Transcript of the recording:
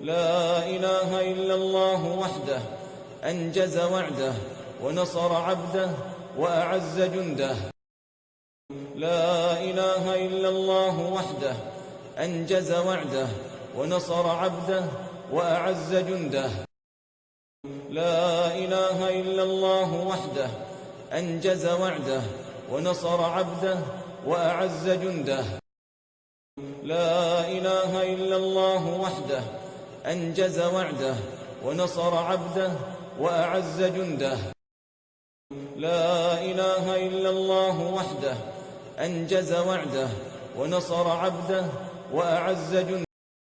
لا إله إلا الله وحده أنجز وعده ونصر عبده وأعز جنده. لا إله إلا الله وحده أنجز وعده ونصر عبده وأعز جنده. لا إله إلا الله وحده أنجز وعده ونصر عبده وأعز جنده. لا إله إلا الله وحده أنجز وعده ونصر عبده وأعز جنده. لا إله إلا الله وحده أنجز وعده ونصر عبده وأعز جنده.